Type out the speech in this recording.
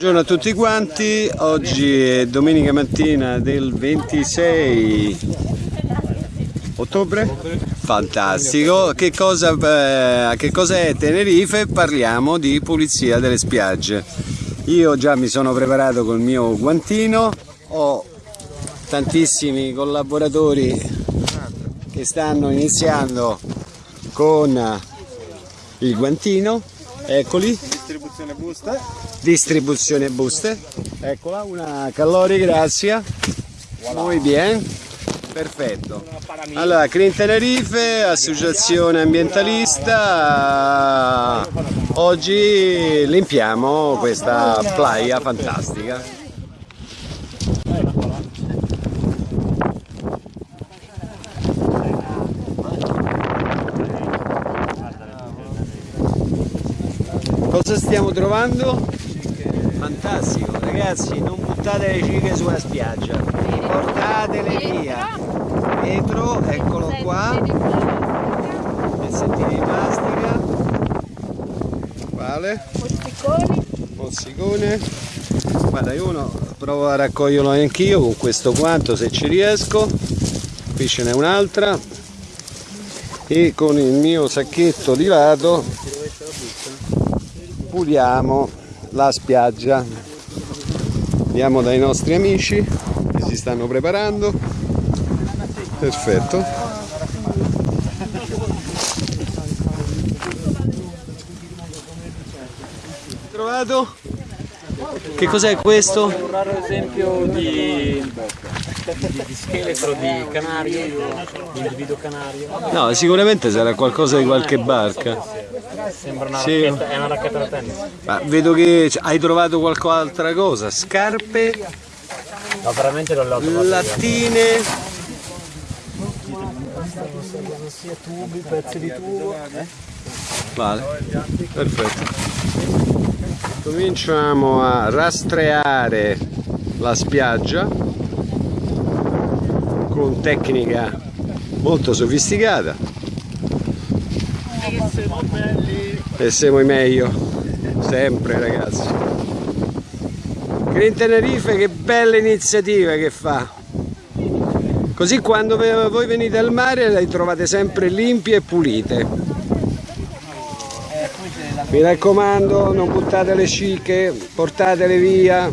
Buongiorno a tutti quanti, oggi è domenica mattina del 26 ottobre, fantastico, che cosa, eh, che cosa è Tenerife? Parliamo di pulizia delle spiagge. Io già mi sono preparato col mio guantino, ho tantissimi collaboratori che stanno iniziando con il guantino, eccoli, distribuzione buste. distribuzione buste. Eccola una calori grazie. Muy bien. Perfetto. Allora Clean Tenerife associazione ambientalista. Oggi limpiamo questa playa fantastica cosa stiamo trovando? fantastico ragazzi non buttate le cicche sulla spiaggia. Portatele via. Vetro eccolo qua. pezzettini di plastica quale? mozzicone guarda io uno provo a raccoglierlo anch'io con questo quanto se ci riesco. Qui ce n'è un'altra. E con il mio sacchetto di lato puliamo la spiaggia. Andiamo dai nostri amici che si stanno preparando. Perfetto. Trovato? Che cos'è questo? un raro esempio di, di, di scheletro di canario, di individuo canario. no sicuramente sarà qualcosa di qualche barca Sembra una Sì. racchetta, è una racchetta da tennis. ma vedo che hai trovato qualche altra cosa scarpe No, veramente non l'ho trovato. io. lattine sia tubi, pezzi di tubo. Vale, perfetto. Cominciamo a rastreare la spiaggia con tecnica molto sofisticata. E siamo i meglio, sempre ragazzi. Green Tenerife che bella iniziativa che fa. Così quando voi venite al mare le trovate sempre limpie e pulite. Mi raccomando, non buttate le cicche, portatele via.